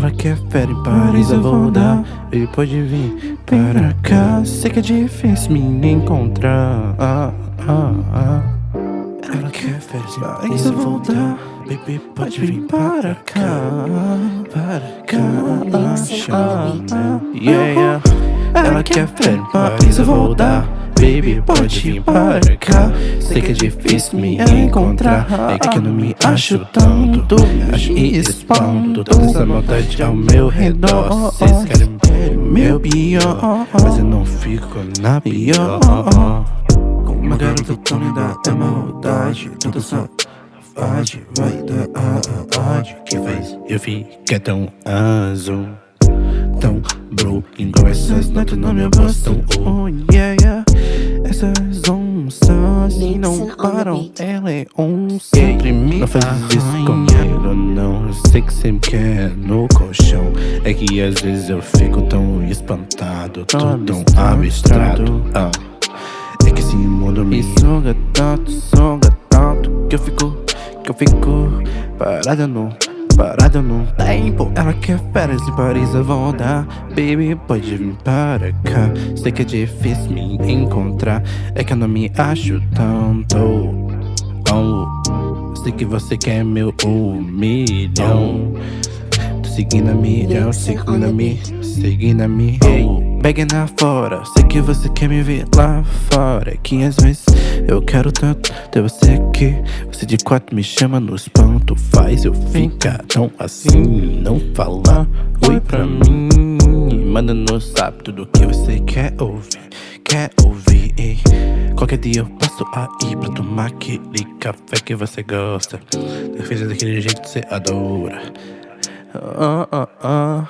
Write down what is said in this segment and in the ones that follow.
Ela quer férias em Paris, eu vou dar. E pode vir para cá. Sei que é difícil me encontrar. Ah, ah, ah. Ela quer férias em Paris, eu vou dar. Baby, pode vir para cá. Para cá. Ah, ah, Yeah, yeah. Ela quer férias em Paris, eu vou dar Baby, pode vir para cá. Sei que é difícil me encontrar. É que eu não me acho tanto. Acho e expando Toda essa maldade ao meu redor. Vocês querem meu pior. Mas eu não fico na pior. Com uma garota tão linda é maldade. Toda safade vai dar ódio Que fez eu ficar tão azul Tão bro, igual essas notas na minha voz Tão oh yeah yeah essas onças não param, ela é onça. Sempre me Não faz isso comigo, não Eu sei que sempre quer no colchão. É que às vezes eu fico tão espantado Tô tão abstrato. ah. É que esse mundo me suga tanto, suga tanto Que eu fico, que eu fico parado no parada no tempo. Ela quer férias em Paris, eu vou dar Baby, pode vir para cá. Sei que é difícil me encontrar. É que eu não me acho tanto oh. Sei que você quer meu um milhão Tô seguindo a milhão, seguindo a mi, seguindo a oh. Begging lá fora, sei que você quer me ver lá fora. Que às vezes eu quero tanto ter você aqui. Você de quatro me chama nos pontos Faz eu ficar tão assim. Não falar oi pra mim. Manda no zap tudo que você quer ouvir Quer ouvir. Qualquer dia eu passo aí pra tomar aquele café que você gosta. Fez daquele jeito que você adora. Ah, ah, ah.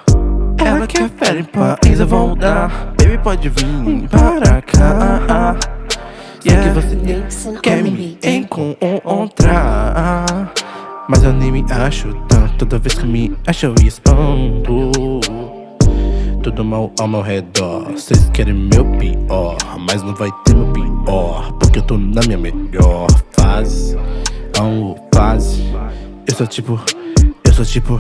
Ela quer férias em Paris, eu vou dar. Baby, pode vir para cá Sei que você quer me encontrar? Mas eu nem me acho tanto Toda vez que me acho eu espanto Tudo mal ao meu redor Vocês querem meu pior Mas não vai ter meu pior Porque eu tô na minha melhor fase. Oh, fase. Eu sou tipo... Eu sou tipo...